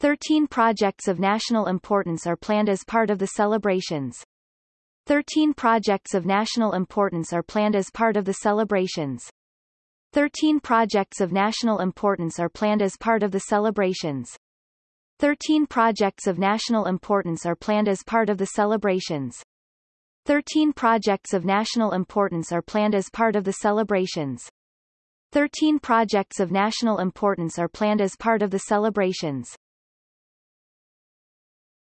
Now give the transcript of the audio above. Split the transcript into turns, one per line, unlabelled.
Thirteen projects of national importance are planned as part of the celebrations. Thirteen projects of national importance are planned as part of the celebrations. Thirteen projects of national importance are planned as part of the celebrations. Thirteen projects of national importance are planned as part of the celebrations. Thirteen projects of national importance are planned as part of the celebrations. Thirteen projects of national importance are planned as part of the celebrations.